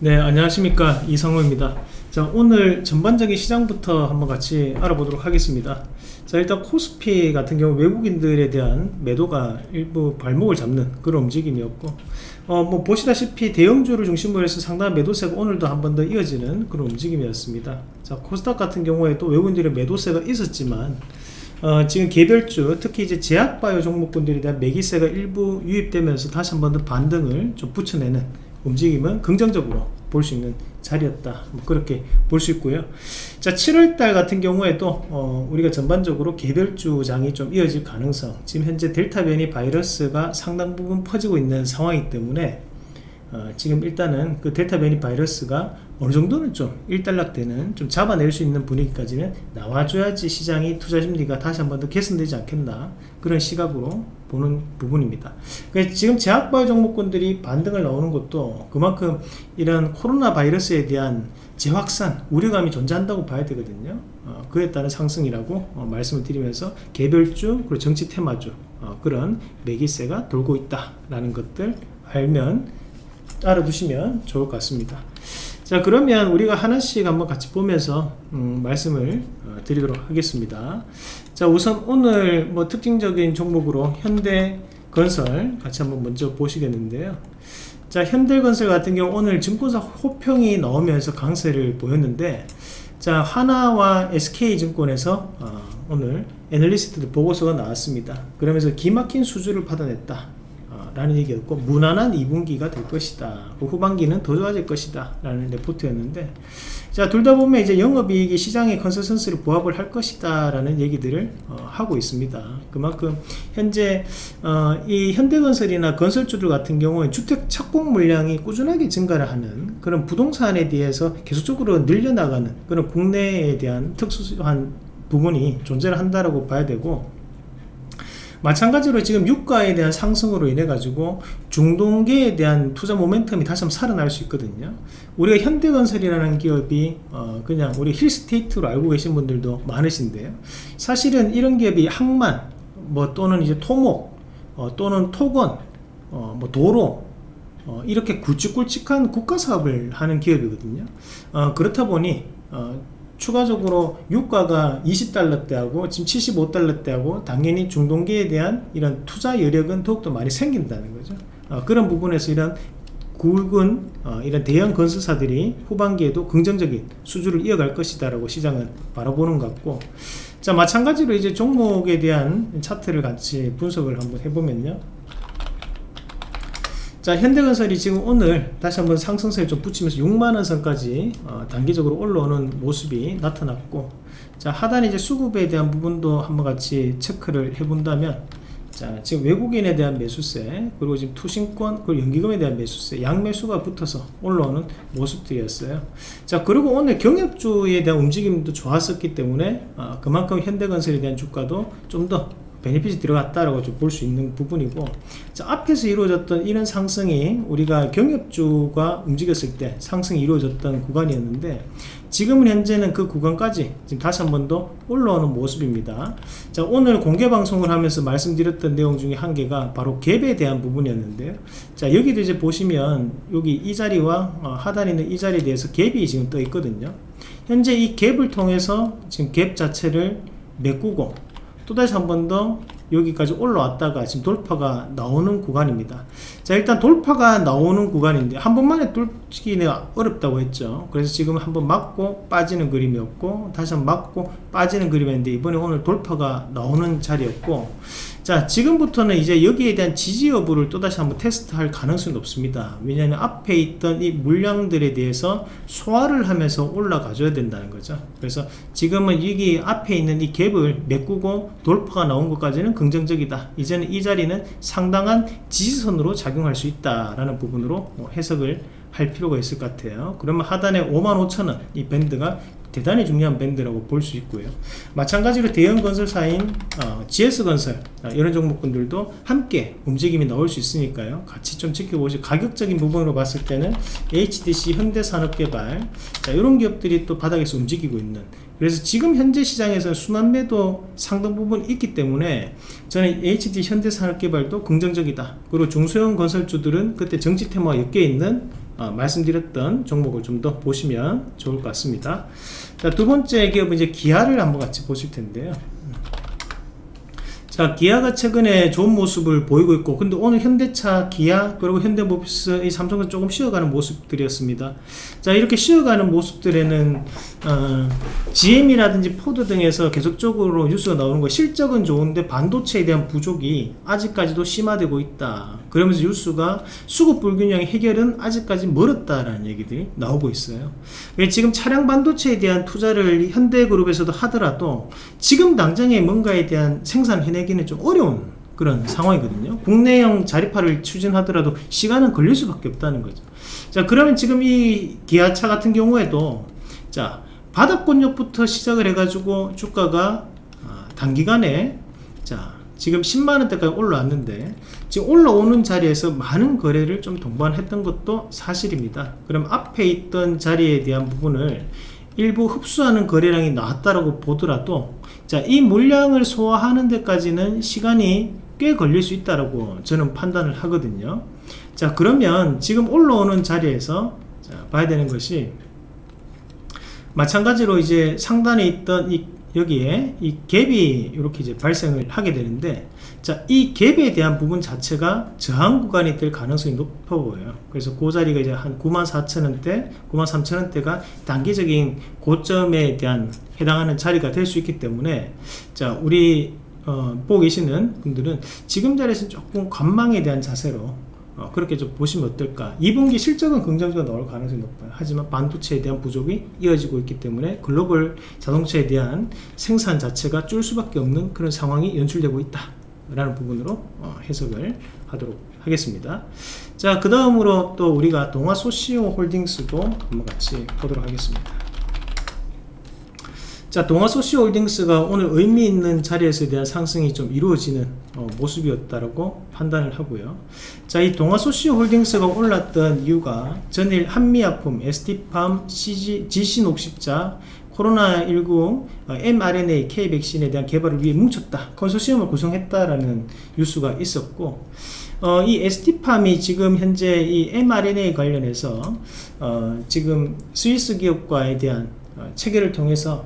네 안녕하십니까. 이상호입니다. 자 오늘 전반적인 시장부터 한번 같이 알아보도록 하겠습니다. 자 일단 코스피 같은 경우 외국인들에 대한 매도가 일부 발목을 잡는 그런 움직임이었고 어 뭐 보시다시피 대형주를 중심으로 해서 상당한 매도세가 오늘도 한 번 더 이어지는 그런 움직임이었습니다. 자 코스닥 같은 경우에 또 외국인들의 매도세가 있었지만 어, 지금 개별주 특히 이제 제약바이오 종목군들에 대한 매기세가 일부 유입되면서 다시 한 번 더 반등을 좀 붙여내는 움직임은 긍정적으로 볼 수 있는 자리였다. 뭐 그렇게 볼 수 있고요. 자 7월달 같은 경우에도 어, 우리가 전반적으로 개별주장이 좀 이어질 가능성. 지금 현재 델타 변이 바이러스가 상당 부분 퍼지고 있는 상황이기 때문에 어, 지금 일단은 그 델타 변이 바이러스가 어느 정도는 좀 일단락되는 좀 잡아낼 수 있는 분위기까지는 나와줘야지 시장이 투자 심리가 다시 한 번 더 개선되지 않겠나 그런 시각으로 보는 부분입니다. 지금 제약바이오 종목군들이 반등을 나오는 것도 그만큼 이런 코로나 바이러스에 대한 재확산 우려감이 존재한다고 봐야 되거든요. 어, 그에 따른 상승이라고 어, 말씀을 드리면서 개별주 그리고 정치 테마주 어, 그런 매기세가 돌고 있다 라는 것들 알면 알아두시면 좋을 것 같습니다. 자 그러면 우리가 하나씩 한번 같이 보면서 음, 말씀을 어, 드리도록 하겠습니다. 자 우선 오늘 뭐 특징적인 종목으로 현대건설 같이 한번 먼저 보시겠는데요. 자 현대건설 같은 경우 오늘 증권사 호평이 나오면서 강세를 보였는데 자 하나와 SK증권에서 어, 오늘 애널리스트들 보고서가 나왔습니다. 그러면서 기막힌 수주를 받아냈다 라는 얘기였고 무난한 2분기가 될 것이다. 그 후반기는 더 좋아질 것이다. 라는 레포트였는데 자 둘 다 보면 이제 영업이익이 시장의 컨센서스를 부합을 할 것이다. 라는 얘기들을 어, 하고 있습니다. 그만큼 현재 어, 이 현대건설이나 건설주들 같은 경우에 주택 착공 물량이 꾸준하게 증가를 하는 그런 부동산에 대해서 계속적으로 늘려나가는 그런 국내에 대한 특수한 부분이 존재를 한다라고 봐야 되고 마찬가지로 지금 유가에 대한 상승으로 인해 가지고 중동계에 대한 투자 모멘텀이 다시 한번 살아날 수 있거든요. 우리가 현대건설이라는 기업이 어 그냥 우리 힐스테이트로 알고 계신 분들도 많으신데요. 사실은 이런 기업이 항만 뭐 또는 이제 토목 어 또는 토건 어 뭐 도로 어 이렇게 굵직굵직한 국가사업을 하는 기업이거든요. 어 그렇다 보니 어 추가적으로 유가가 20달러대하고 지금 75달러대하고 당연히 중동계에 대한 이런 투자 여력은 더욱더 많이 생긴다는 거죠. 어, 그런 부분에서 이런 굵은 어, 이런 대형 건설사들이 후반기에도 긍정적인 수주를 이어갈 것이다 라고 시장은 바라보는 것 같고 자 마찬가지로 이제 종목에 대한 차트를 같이 분석을 한번 해보면요 자 현대건설이 지금 오늘 다시 한번 상승세를 좀 붙이면서 6만원 선까지 어, 단기적으로 올라오는 모습이 나타났고 자 하단에 이제 수급에 대한 부분도 한번 같이 체크를 해본다면 자 지금 외국인에 대한 매수세 그리고 지금 투신권 그리고 연기금에 대한 매수세 양매수가 붙어서 올라오는 모습들이었어요. 자 그리고 오늘 경협주에 대한 움직임도 좋았었기 때문에 어, 그만큼 현대건설에 대한 주가도 좀더 베네핏이 들어갔다라고 볼수 있는 부분이고 자, 앞에서 이루어졌던 이런 상승이 우리가 경협주가 움직였을 때 상승이 이루어졌던 구간이었는데 지금은 현재는 그 구간까지 지금 다시 한 번 더 올라오는 모습입니다. 자 오늘 공개 방송을 하면서 말씀드렸던 내용 중에 한 개가 바로 갭에 대한 부분이었는데요 자 여기도 이제 보시면 여기 이 자리와 어, 하단에 있는 이 자리에 대해서 갭이 지금 떠 있거든요. 현재 이 갭을 통해서 지금 갭 자체를 메꾸고 또다시 한 번 더 여기까지 올라왔다가 지금 돌파가 나오는 구간입니다. 자 일단 돌파가 나오는 구간인데 한 번만에 뚫기는 어렵다고 했죠. 그래서 지금 한 번 맞고 빠지는 그림이었고 다시 한 번 맞고 빠지는 그림이었는데 이번에 오늘 돌파가 나오는 자리였고 자 지금부터는 이제 여기에 대한 지지 여부를 또다시 한번 테스트할 가능성이 높습니다. 왜냐하면 앞에 있던 이 물량들에 대해서 소화를 하면서 올라가 줘야 된다는 거죠. 그래서 지금은 여기 앞에 있는 이 갭을 메꾸고 돌파가 나온 것까지는 긍정적이다. 이제는 이 자리는 상당한 지지선으로 작용할 수 있다라는 부분으로 뭐 해석을 할 필요가 있을 것 같아요. 그러면 하단에 55,000원 이 밴드가 대단히 중요한 밴드라고 볼 수 있고요. 마찬가지로 대형 건설사인 어, GS건설 어, 이런 종목군들도 함께 움직임이 나올 수 있으니까요. 같이 좀 지켜보시고 가격적인 부분으로 봤을 때는 HDC 현대산업개발 자, 이런 기업들이 또 바닥에서 움직이고 있는. 그래서 지금 현재 시장에서 순환매도 상당 부분 있기 때문에 저는 HD 현대산업개발도 긍정적이다. 그리고 중소형 건설주들은 그때 정치 테마와 엮여 있는 어, 말씀드렸던 종목을 좀 더 보시면 좋을 것 같습니다. 자, 두 번째 기업은 이제 기아를 한번 같이 보실 텐데요. 자, 기아가 최근에 좋은 모습을 보이고 있고, 근데 오늘 현대차, 기아, 그리고 현대모비스, 이 삼성은 조금 쉬어가는 모습들이었습니다. 자, 이렇게 쉬어가는 모습들에는, 어, GM이라든지 포드 등에서 계속적으로 뉴스가 나오는 거, 실적은 좋은데 반도체에 대한 부족이 아직까지도 심화되고 있다. 그러면서 뉴스가 수급 불균형 해결은 아직까지 멀었다라는 얘기들이 나오고 있어요. 예, 지금 차량 반도체에 대한 투자를 현대그룹에서도 하더라도 지금 당장에 뭔가에 대한 생산 해내 기는 좀 어려운 그런 상황이거든요. 국내형 자립화를 추진하더라도 시간은 걸릴 수밖에 없다는 거죠. 자, 그러면 지금 이 기아차 같은 경우에도 자, 바닥권역부터 시작을 해가지고 주가가 아, 단기간에 자, 지금 10만원대까지 올라왔는데 지금 올라오는 자리에서 많은 거래를 좀 동반했던 것도 사실입니다 그럼 앞에 있던 자리에 대한 부분을 일부 흡수하는 거래량이 나왔다라고 보더라도 자 이 물량을 소화하는 데까지는 시간이 꽤 걸릴 수 있다라고 저는 판단을 하거든요. 자 그러면 지금 올라오는 자리에서 자, 봐야 되는 것이 마찬가지로 이제 상단에 있던 이 여기에 이 갭이 이렇게 이제 발생을 하게 되는데 자, 이 갭에 대한 부분 자체가 저항 구간이 될 가능성이 높아 보여요. 그래서 그 자리가 이제 한 94,000원대, 93,000원대가 단기적인 고점에 대한 해당하는 자리가 될 수 있기 때문에 자, 우리 어, 보고 계시는 분들은 지금 자리에서 조금 관망에 대한 자세로 어, 그렇게 좀 보시면 어떨까? 2분기 실적은 긍정적으로 나올 가능성이 높아요. 하지만 반도체에 대한 부족이 이어지고 있기 때문에 글로벌 자동차에 대한 생산 자체가 줄 수밖에 없는 그런 상황이 연출되고 있다 라는 부분으로 어, 해석을 하도록 하겠습니다. 자 그 다음으로 또 우리가 동아소시오 홀딩스도 한번 같이 보도록 하겠습니다. 자 동아소시홀딩스가 오늘 의미 있는 자리에서 대한 상승이 좀 이루어지는 어, 모습이었다라고 판단을 하고요. 자이 동아소시홀딩스가 올랐던 이유가 전일 한미약품, ST팜, CG, GC녹십자 코로나19 어, mRNA K 백신에 대한 개발을 위해 뭉쳤다. 컨소시엄을 구성했다라는 뉴스가 있었고 어, 이 ST팜이 지금 현재 이 mRNA 관련해서 어, 지금 스위스 기업과에 대한 어, 체결을 통해서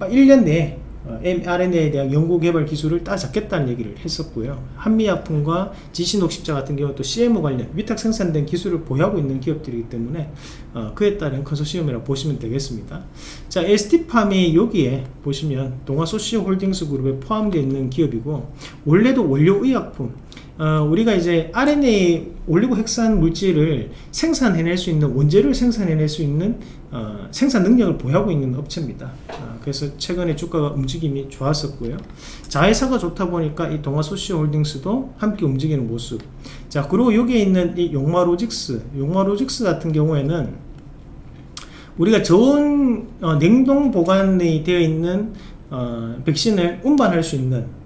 1년 어, 내에 mRNA에 어, 대한 연구개발 기술을 따잡겠다는 얘기를 했었고요. 한미약품과 지신옥십자 같은 경우 또 CMO 관련 위탁 생산된 기술을 보유하고 있는 기업들이기 때문에 어, 그에 따른 컨소시엄이라고 보시면 되겠습니다. 자 ST팜이 여기에 보시면 동아소시홀딩스 그룹에 포함되어 있는 기업이고 원래도 원료의약품 어, 우리가 이제 RNA 올리고 핵산 물질을 생산해낼 수 있는 원재료를 생산해낼 수 있는 어, 생산 능력을 보유하고 있는 업체입니다. 어, 그래서 최근에 주가가 움직임이 좋았었고요. 자회사가 좋다 보니까 이 동아소시홀딩스도 함께 움직이는 모습. 자 그리고 여기에 있는 이 용마로직스 용마로직스 같은 경우에는 우리가 저온 어, 냉동 보관이 되어 있는 어, 백신을 운반할 수 있는 어,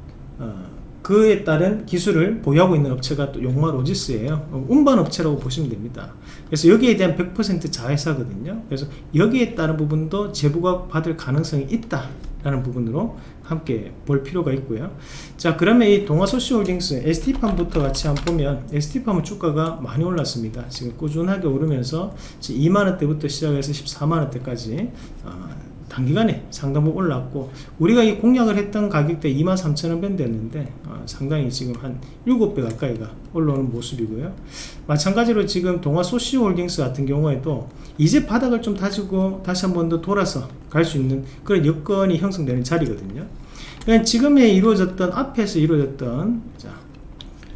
그에 따른 기술을 보유하고 있는 업체가 또 용마 로지스예요. 어, 운반 업체라고 보시면 됩니다. 그래서 여기에 대한 100% 자회사거든요. 그래서 여기에 따른 부분도 제보가 받을 가능성이 있다 라는 부분으로 함께 볼 필요가 있고요. 자 그러면 이 동아소시홀딩스 ST팜부터 같이 한번 보면 ST팜은 주가가 많이 올랐습니다. 지금 꾸준하게 오르면서 2만원대부터 시작해서 14만원대까지 어, 단기간에 상당부 올랐고 우리가 이 공략을 했던 가격대 23,000원 밴드였는데 어, 상당히 지금 한 7배 가까이가 올라오는 모습이고요. 마찬가지로 지금 동아소시홀딩스 같은 경우에도 이제 바닥을 좀 다지고 다시 한 번 더 돌아서 갈 수 있는 그런 여건이 형성되는 자리거든요. 그러니까 지금에 이루어졌던 앞에서 이루어졌던 자,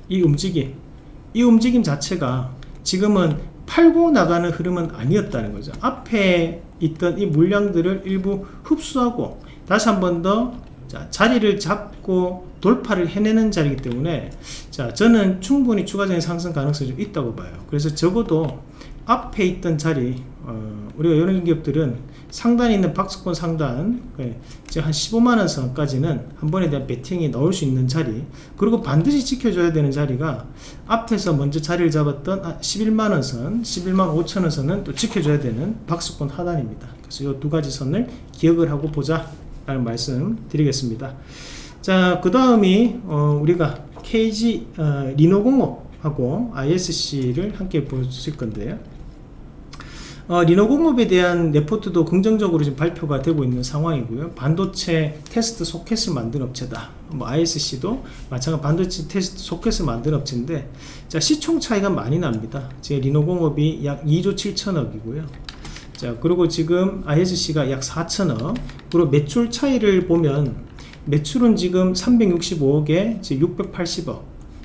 이 움직임 이 움직임 자체가 지금은 팔고 나가는 흐름은 아니었다는 거죠. 앞에 있던 이 물량들을 일부 흡수하고 다시 한 번 더 자리를 잡고 돌파를 해내는 자리이기 때문에 자 저는 충분히 추가적인 상승 가능성이 좀 있다고 봐요. 그래서 적어도 앞에 있던 자리 어, 우리가 이런 기업들은 상단에 있는 박스권 상단 예, 이제 한 15만원 선까지는 한 번에 대한 배팅이 나올 수 있는 자리 그리고 반드시 지켜줘야 되는 자리가 앞에서 먼저 자리를 잡았던 11만원 아, 선 11만 5천원 선은 또 지켜줘야 되는 박스권 하단입니다. 그래서 이 두 가지 선을 기억을 하고 보자 라는 말씀 드리겠습니다. 자 그 다음이 어, 우리가 KG 어, 리노공업하고 ISC를 함께 보실 건데요 어, 리노공업에 대한 레포트도 긍정적으로 지금 발표가 되고 있는 상황이고요. 반도체 테스트 소켓을 만든 업체다. 뭐 ISC도 마찬가지 반도체 테스트 소켓을 만든 업체인데 자 시총 차이가 많이 납니다. 제 리노공업이 약 2조 7천억이고요. 자 그리고 지금 ISC가 약 4천억 그리고 매출 차이를 보면 매출은 지금 365억에 지금 680억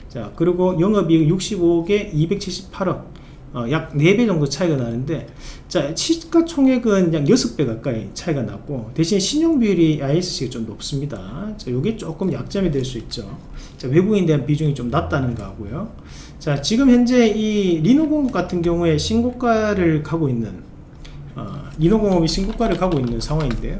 자 그리고 영업이익 65억에 278억 어, 약 4배 정도 차이가 나는데 자 시가총액은 약 6배 가까이 차이가 났고 대신 신용비율이 ISC가 좀 높습니다. 자 요게 조금 약점이 될 수 있죠. 자 외국인 대한 비중이 좀 낮다는 거고요. 자 지금 현재 이 리노공업 같은 경우에 신고가를 가고 있는 어, 리노공업이 신고가를 가고 있는 상황인데요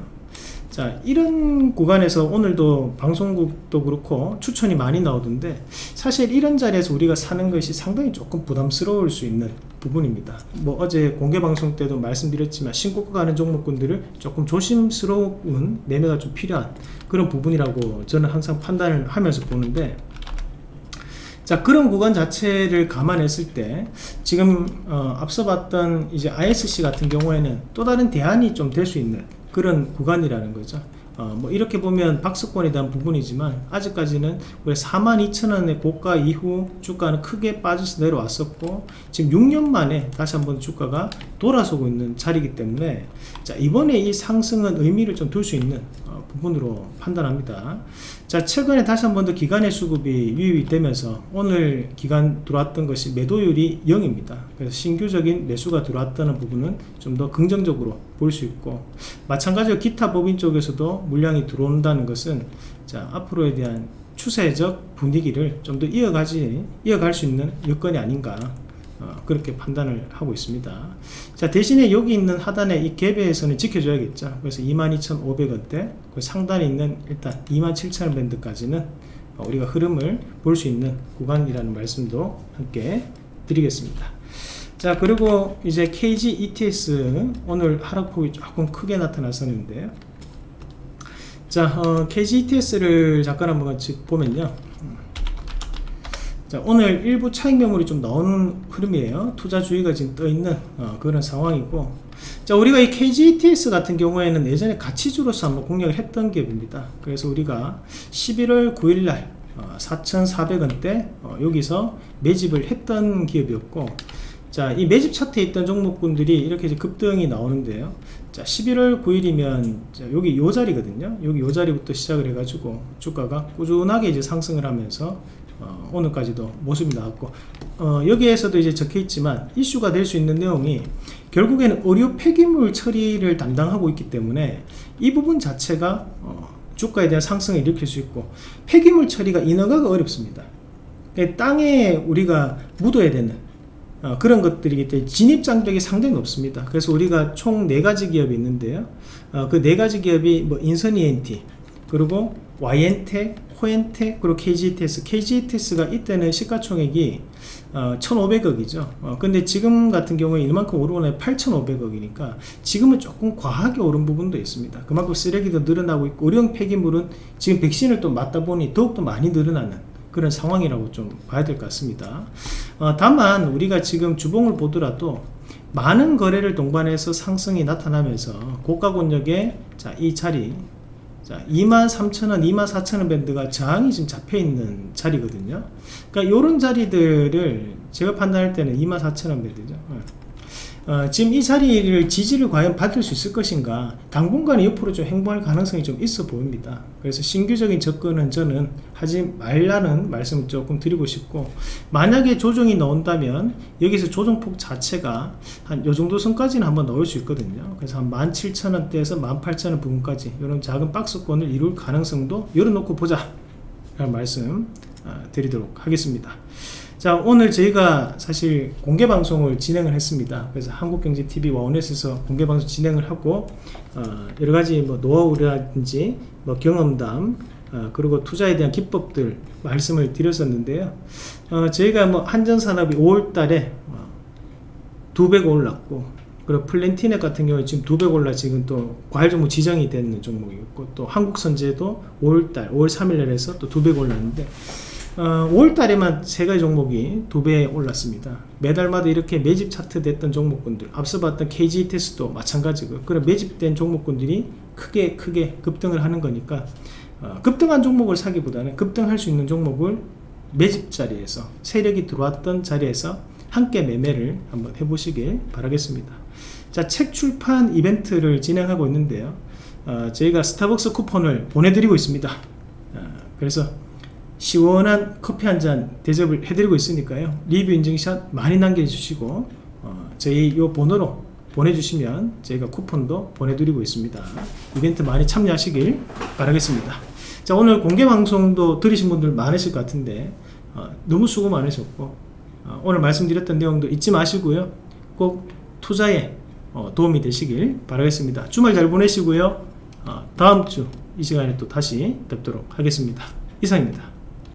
자 이런 구간에서 오늘도 방송국도 그렇고 추천이 많이 나오던데 사실 이런 자리에서 우리가 사는 것이 상당히 조금 부담스러울 수 있는 부분입니다. 뭐 어제 공개 방송 때도 말씀드렸지만 신고가 가는 종목군들을 조금 조심스러운 매매가 좀 필요한 그런 부분이라고 저는 항상 판단을 하면서 보는데 자 그런 구간 자체를 감안했을 때 지금 어, 앞서 봤던 이제 ISC 같은 경우에는 또 다른 대안이 좀 될 수 있는 그런 구간이라는 거죠. 어, 뭐 이렇게 보면 박스권에 대한 부분이지만 아직까지는 우리 42,000원의 고가 이후 주가는 크게 빠져서 내려왔었고 지금 6년 만에 다시 한번 주가가 돌아서고 있는 자리이기 때문에 자 이번에 이 상승은 의미를 좀 둘 수 있는 어, 부분으로 판단합니다 자 최근에 다시 한 번 더 기간의 수급이 유입이 되면서 오늘 기간 들어왔던 것이 매도율이 0입니다. 그래서 신규적인 매수가 들어왔다는 부분은 좀 더 긍정적으로 볼 수 있고 마찬가지로 기타 법인 쪽에서도 물량이 들어온다는 것은 자 앞으로에 대한 추세적 분위기를 좀 더 이어가지 이어갈 수 있는 여건이 아닌가 어, 그렇게 판단을 하고 있습니다. 자 대신에 여기 있는 하단에 이 갭에서는 지켜줘야겠죠. 그래서 22,500원대 그 상단에 있는 일단 27,000원 밴드까지는 어, 우리가 흐름을 볼 수 있는 구간이라는 말씀도 함께 드리겠습니다. 자 그리고 이제 KG ETS 오늘 하락폭이 조금 크게 나타났었는데요. 자 어, KG ETS를 잠깐 한번 보면요 자, 오늘 일부 차익 매물이 좀 나오는 흐름이에요. 투자주의가 지금 떠있는 어, 그런 상황이고 자 우리가 이 KGETS 같은 경우에는 예전에 가치주로서 한번 공략을 했던 기업입니다. 그래서 우리가 11월 9일날 어, 4,400원대 어, 여기서 매집을 했던 기업이었고 자, 이 매집 차트에 있던 종목군들이 이렇게 이제 급등이 나오는데요. 자, 11월 9일이면 자, 여기 요 자리거든요. 여기 요 자리부터 시작을 해가지고 주가가 꾸준하게 이제 상승을 하면서 어, 오늘까지도 모습이 나왔고 어, 여기에서도 이제 적혀 있지만 이슈가 될 수 있는 내용이 결국에는 의료 폐기물 처리를 담당하고 있기 때문에 이 부분 자체가 어, 주가에 대한 상승을 일으킬 수 있고 폐기물 처리가 인허가가 어렵습니다. 땅에 우리가 묻어야 되는 어, 그런 것들이기 때문에 진입 장벽이 상당히 높습니다. 그래서 우리가 총 4가지 기업이 있는데요. 어, 그 4가지 기업이 뭐 인선 ENT 그리고 YN텍, 코엔텍, 그리고 KGTS. KGTS가 이때는 시가총액이 어, 1,500억이죠. 어, 근데 지금 같은 경우에 이만큼 오르고 나면 8,500억이니까 지금은 조금 과하게 오른 부분도 있습니다. 그만큼 쓰레기도 늘어나고 있고 의료용 폐기물은 지금 백신을 또 맞다 보니 더욱더 많이 늘어나는 그런 상황이라고 좀 봐야 될 것 같습니다. 어, 다만 우리가 지금 주봉을 보더라도 많은 거래를 동반해서 상승이 나타나면서 고가 권역의 자, 이 자리 자, 23,000원, 24,000원 밴드가 저항이 지금 잡혀 있는 자리거든요. 그러니까 이런 자리들을 제가 판단할 때는 24,000원 밴드죠. 어, 지금 이 자리를 지지를 과연 받을 수 있을 것인가? 당분간은 옆으로 좀 행보할 가능성이 좀 있어 보입니다. 그래서 신규적인 접근은 저는 하지 말라는 말씀을 조금 드리고 싶고 만약에 조정이 나온다면 여기서 조정폭 자체가 한 요 정도 선까지는 한번 넣을 수 있거든요. 그래서 한 17,000원대에서 18,000원 부분까지 이런 작은 박스권을 이룰 가능성도 열어놓고 보자 라는 말씀 어, 드리도록 하겠습니다 자 오늘 저희가 사실 공개 방송을 진행을 했습니다. 그래서 한국경제TV 와원넷에서 공개 방송 진행을 하고 어, 여러가지 뭐 노하우라든지 뭐 경험담 어, 그리고 투자에 대한 기법들 말씀을 드렸었는데요. 어, 저희가 뭐 한전산업이 5월달에 어, 두배가 올랐고 그리고 플랜티넷 같은 경우에 지금 두 배 올라 지금 또 과일 종목 지정이 되는 종목이었고 또 한국선제도 5월달 5월 3일날 해서 또 두 배 올랐는데 어, 5월달에만 세 가지 종목이 두 배 올랐습니다. 매달마다 이렇게 매집 차트 됐던 종목군들, 앞서 봤던 KG 테스도 마찬가지고 그런 매집된 종목군들이 크게 크게 급등을 하는 거니까 어, 급등한 종목을 사기보다는 급등할 수 있는 종목을 매집 자리에서 세력이 들어왔던 자리에서 함께 매매를 한번 해보시길 바라겠습니다. 자, 책 출판 이벤트를 진행하고 있는데요. 어, 저희가 스타벅스 쿠폰을 보내드리고 있습니다. 어, 그래서 시원한 커피 한 잔 대접을 해드리고 있으니까요. 리뷰 인증샷 많이 남겨주시고 어, 저희 이 번호로 보내주시면 저희가 쿠폰도 보내드리고 있습니다. 이벤트 많이 참여하시길 바라겠습니다. 자 오늘 공개 방송도 들으신 분들 많으실 것 같은데 어, 너무 수고 많으셨고 어, 오늘 말씀드렸던 내용도 잊지 마시고요. 꼭 투자에 어, 도움이 되시길 바라겠습니다. 주말 잘 보내시고요. 어, 다음 주 이 시간에 또 다시 뵙도록 하겠습니다. 이상입니다.